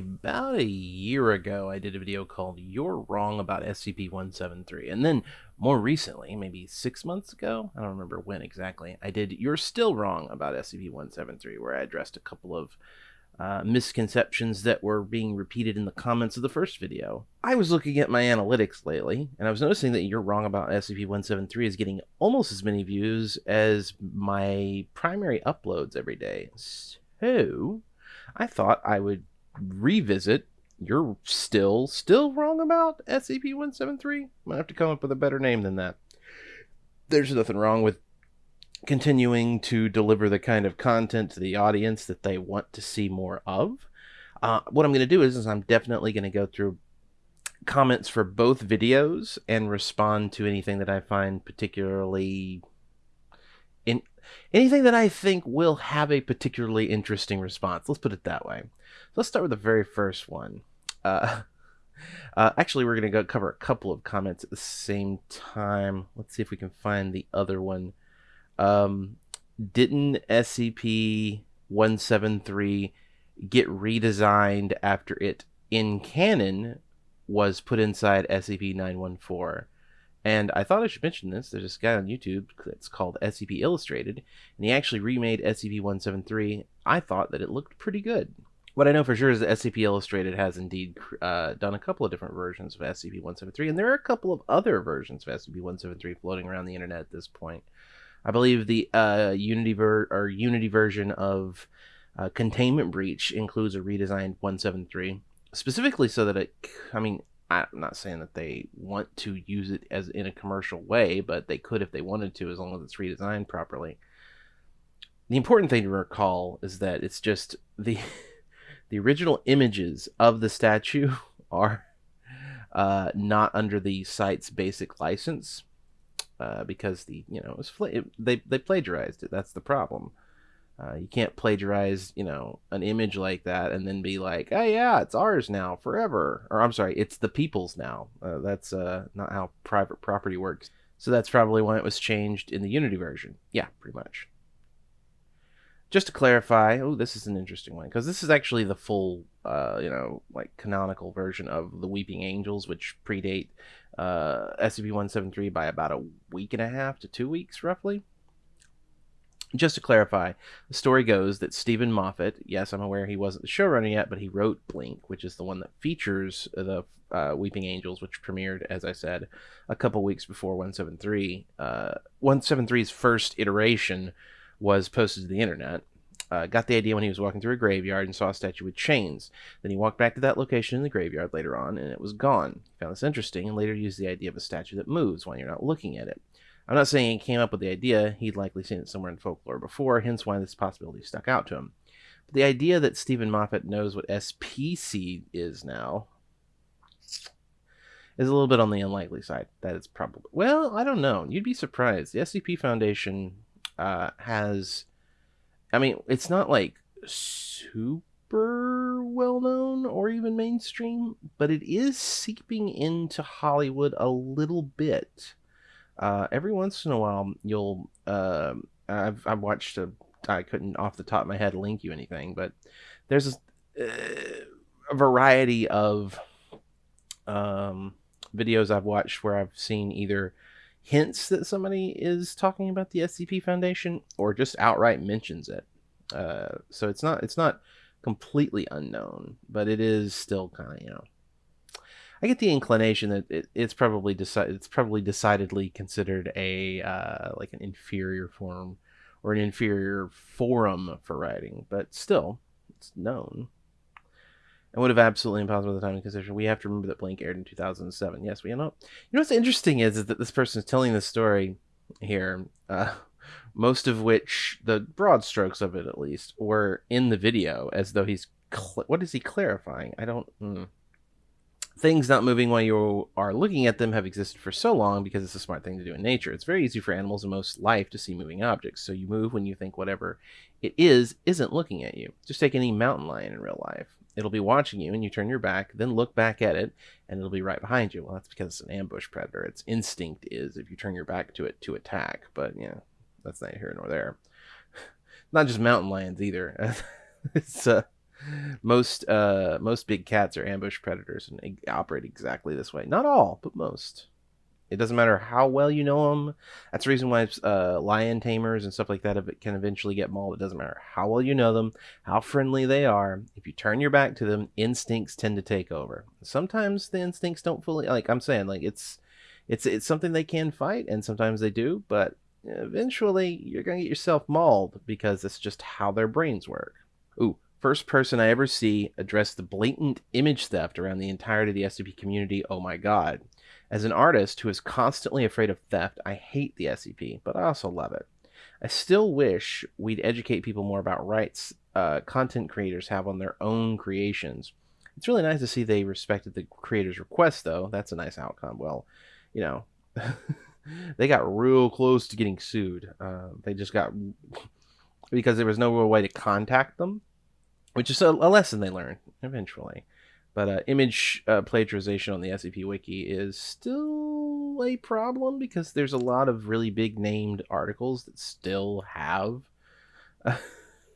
about a year ago, I did a video called You're Wrong About SCP 173. And then more recently, maybe six months ago, I don't remember when exactly, I did You're Still Wrong About SCP 173, where I addressed a couple of uh, misconceptions that were being repeated in the comments of the first video. I was looking at my analytics lately, and I was noticing that You're Wrong About SCP 173 is getting almost as many views as my primary uploads every day. So. I thought I would revisit you're still still wrong about SCP-173. Might have to come up with a better name than that. There's nothing wrong with continuing to deliver the kind of content to the audience that they want to see more of. Uh, what I'm going to do is, is I'm definitely going to go through comments for both videos and respond to anything that I find particularly anything that I think will have a particularly interesting response. Let's put it that way. So let's start with the very first one. Uh, uh, actually, we're going to go cover a couple of comments at the same time. Let's see if we can find the other one. Um, didn't SCP 173 get redesigned after it in canon was put inside SCP 914? And I thought I should mention this. There's this guy on YouTube that's called SCP Illustrated, and he actually remade SCP 173. I thought that it looked pretty good. What I know for sure is that SCP Illustrated has indeed uh, done a couple of different versions of SCP 173, and there are a couple of other versions of SCP 173 floating around the internet at this point. I believe the uh, Unity ver- or Unity version of uh, Containment Breach includes a redesigned 173, specifically so that it. I mean, I'm not saying that they want to use it as in a commercial way, but they could if they wanted to, as long as it's redesigned properly. The important thing to recall is that it's just the the original images of the statue are uh, not under the site's basic license uh, because the you know it was it, they they plagiarized it. That's the problem. Uh, you can't plagiarize, you know, an image like that and then be like, "Oh yeah, it's ours now forever." Or I'm sorry, it's the people's now. Uh, that's uh, not how private property works. So that's probably why it was changed in the Unity version. Yeah, pretty much. Just to clarify, oh, this is an interesting one because this is actually the full, uh, you know, like canonical version of the Weeping Angels, which predate uh, SCP-173 by about a week and a half to two weeks, roughly. Just to clarify, the story goes that Steven Moffat, yes, I'm aware he wasn't the showrunner yet, but he wrote Blink, which is the one that features the uh, Weeping Angels, which premiered, as I said, a couple weeks before 173. Uh, 173's first iteration was posted to the internet. Uh, got the idea when he was walking through a graveyard and saw a statue with chains. Then he walked back to that location in the graveyard later on, and it was gone. He found this interesting and later used the idea of a statue that moves when you're not looking at it. I'm not saying he came up with the idea, he'd likely seen it somewhere in folklore before, hence why this possibility stuck out to him. But the idea that Steven Moffat knows what SPC is now is a little bit on the unlikely side. That is probably. Well, I don't know. You'd be surprised. The SCP Foundation uh, has. I mean, it's not like super well known or even mainstream, but it is seeping into Hollywood a little bit uh, every once in a while you'll uh, I've, I've watched a I couldn't off the top of my head link you anything, but there's a, uh, a variety of um, videos I've watched where I've seen either hints that somebody is talking about the SCP Foundation or just outright mentions it. Uh, so it's not it's not completely unknown, but it is still kind of you know I get the inclination that it, it's probably it's probably decidedly considered a uh, like an inferior form or an inferior forum for writing, but still, it's known. And would have absolutely impossible at the time in consideration. We have to remember that Blink aired in 2007. Yes, we know. You know what's interesting is, is that this person is telling the story here, uh, most of which, the broad strokes of it at least, were in the video as though he's. Cl- what is he clarifying? I don't. Mm things not moving while you are looking at them have existed for so long because it's a smart thing to do in nature. It's very easy for animals in most life to see moving objects, so you move when you think whatever it is isn't looking at you. Just take any mountain lion in real life. It'll be watching you and you turn your back, then look back at it, and it'll be right behind you. Well, that's because it's an ambush predator. Its instinct is if you turn your back to it to attack, but yeah, that's neither here nor there. Not just mountain lions either. it's uh most uh most big cats are ambush predators and operate exactly this way. Not all, but most. It doesn't matter how well you know them. That's the reason why uh, lion tamers and stuff like that can eventually get mauled. It doesn't matter how well you know them, how friendly they are. If you turn your back to them, instincts tend to take over. Sometimes the instincts don't fully like I'm saying like it's it's it's something they can fight and sometimes they do, but eventually you're going to get yourself mauled because it's just how their brains work. Ooh, first person I ever see address the blatant image theft around the entirety of the SCP community. Oh my god. As an artist who is constantly afraid of theft, I hate the SCP, but I also love it. I still wish we'd educate people more about rights uh, content creators have on their own creations. It's really nice to see they respected the creator's request, though. That's a nice outcome. Well, you know, they got real close to getting sued. Uh, they just got because there was no real way to contact them, which is a, a lesson they learned eventually. But uh, image uh, plagiarization on the SCP Wiki is still a problem because there's a lot of really big named articles that still have uh,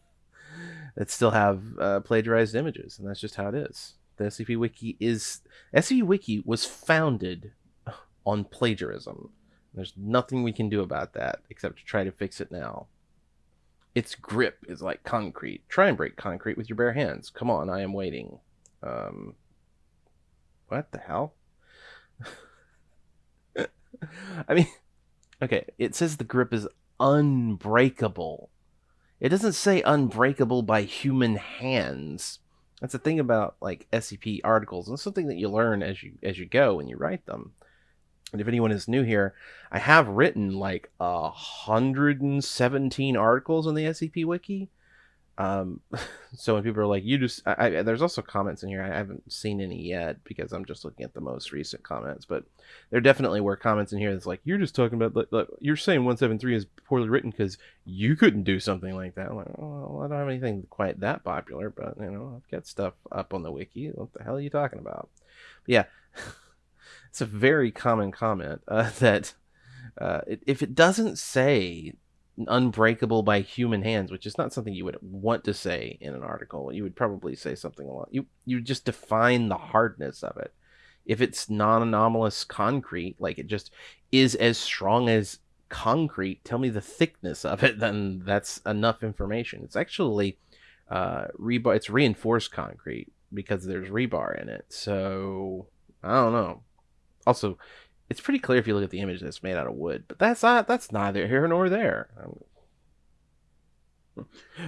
that still have uh, plagiarized images, and that's just how it is. The SCP Wiki is SCP Wiki was founded on plagiarism. There's nothing we can do about that except to try to fix it now. Its grip is like concrete. Try and break concrete with your bare hands. Come on, I am waiting. Um, what the hell? I mean, okay, it says the grip is unbreakable. It doesn't say unbreakable by human hands. That's the thing about like SCP articles, and something that you learn as you as you go when you write them. And if anyone is new here, I have written like a hundred and seventeen articles on the SCP Wiki. Um, so when people are like, you just, I, I, there's also comments in here. I haven't seen any yet because I'm just looking at the most recent comments, but there definitely were comments in here that's like, you're just talking about, you're saying 173 is poorly written because you couldn't do something like that. I'm like, well, I don't have anything quite that popular, but you know, I've got stuff up on the wiki. What the hell are you talking about? But yeah, it's a very common comment uh, that uh, if it doesn't say unbreakable by human hands, which is not something you would want to say in an article. You would probably say something a lot. You you just define the hardness of it. If it's non-anomalous concrete, like it just is as strong as concrete, tell me the thickness of it. Then that's enough information. It's actually uh, rebar. It's reinforced concrete because there's rebar in it. So I don't know. Also, it's pretty clear if you look at the image that it's made out of wood, but that's not that's neither here nor there.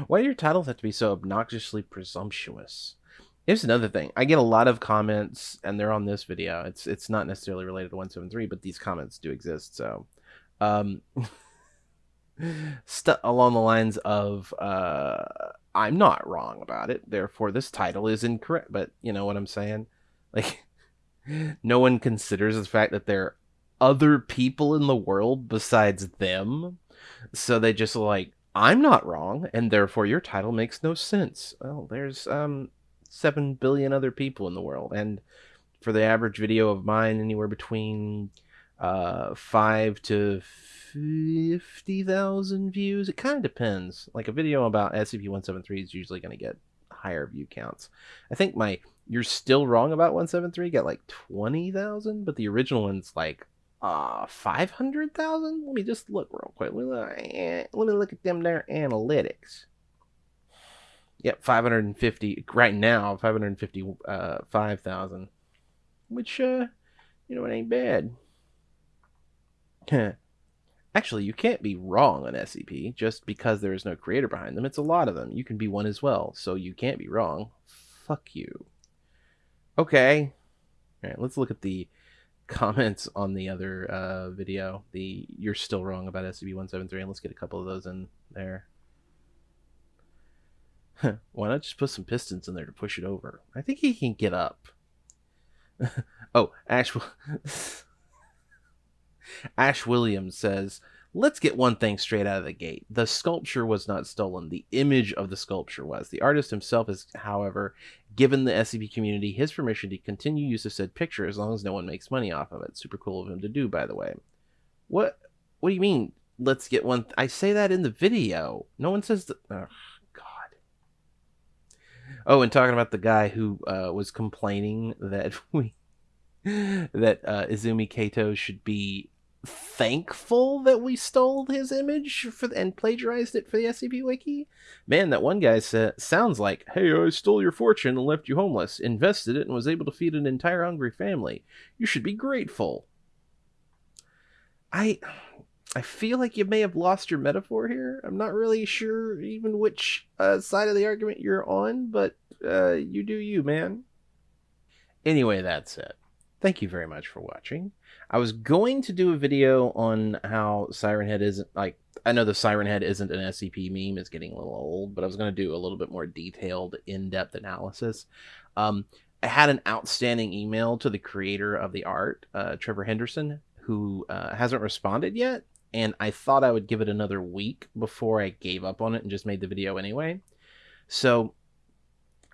Why do your titles have to be so obnoxiously presumptuous? Here's another thing. I get a lot of comments, and they're on this video. It's it's not necessarily related to 173, but these comments do exist. So, um, st- along the lines of, uh, I'm not wrong about it. Therefore, this title is incorrect. But you know what I'm saying? Like, no one considers the fact that there are other people in the world besides them. So they just like, I'm not wrong, and therefore your title makes no sense. Well, there's um seven billion other people in the world, and for the average video of mine, anywhere between uh five to fifty thousand views. It kind of depends. Like a video about SCP-173 is usually going to get higher view counts. I think my you're still wrong about 173 got like 20,000, but the original one's like uh 500,000. Let me just look real quick. Let me, look at them there analytics. Yep, 550 right now, 555,000. Uh, which uh you know it ain't bad. Actually, you can't be wrong on SCP just because there is no creator behind them. It's a lot of them. You can be one as well, so you can't be wrong. Fuck you. Okay. All right, let's look at the comments on the other uh, video. The you're still wrong about SCP-173, and let's get a couple of those in there. Why not just put some pistons in there to push it over? I think he can get up. oh, actual. Ash Williams says, Let's get one thing straight out of the gate. The sculpture was not stolen. The image of the sculpture was. The artist himself has, however, given the SCP community his permission to continue use of said picture as long as no one makes money off of it. Super cool of him to do, by the way. What what do you mean, let's get one? Th- I say that in the video. No one says that. Oh, God. Oh, and talking about the guy who uh, was complaining that we that uh, Izumi Kato should be thankful that we stole his image for and plagiarized it for the SCP Wiki. Man, that one guy said sounds like, "Hey, I stole your fortune and left you homeless, invested it, and was able to feed an entire hungry family. You should be grateful." I I feel like you may have lost your metaphor here. I'm not really sure even which uh, side of the argument you're on, but uh, you do you, man. Anyway, that's it. Thank you very much for watching. I was going to do a video on how Siren Head isn't like I know the Siren Head isn't an SCP meme; it's getting a little old. But I was going to do a little bit more detailed, in-depth analysis. Um, I had an outstanding email to the creator of the art, uh, Trevor Henderson, who uh, hasn't responded yet, and I thought I would give it another week before I gave up on it and just made the video anyway. So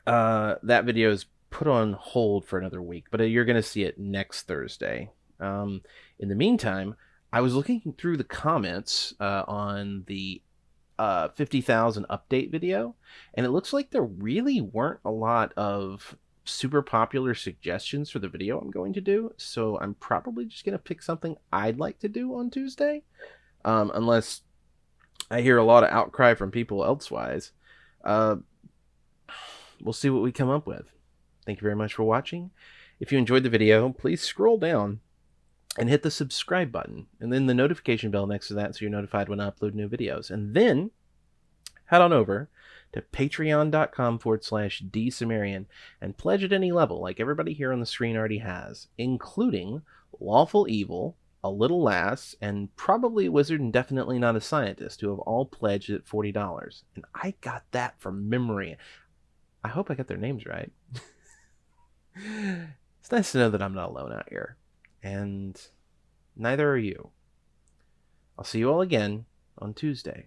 uh, that video is put on hold for another week, but you're going to see it next Thursday. Um, in the meantime, I was looking through the comments uh, on the uh, 50,000 update video, and it looks like there really weren't a lot of super popular suggestions for the video I'm going to do. So I'm probably just going to pick something I'd like to do on Tuesday, um, unless I hear a lot of outcry from people elsewise. Uh, we'll see what we come up with. Thank you very much for watching. If you enjoyed the video, please scroll down and hit the subscribe button and then the notification bell next to that so you're notified when I upload new videos. And then head on over to patreon.com forward slash dsumerian and pledge at any level like everybody here on the screen already has, including Lawful Evil, A Little Lass, and probably a Wizard and definitely not a scientist who have all pledged at $40. And I got that from memory. I hope I got their names right. it's nice to know that I'm not alone out here. And neither are you. I'll see you all again on Tuesday.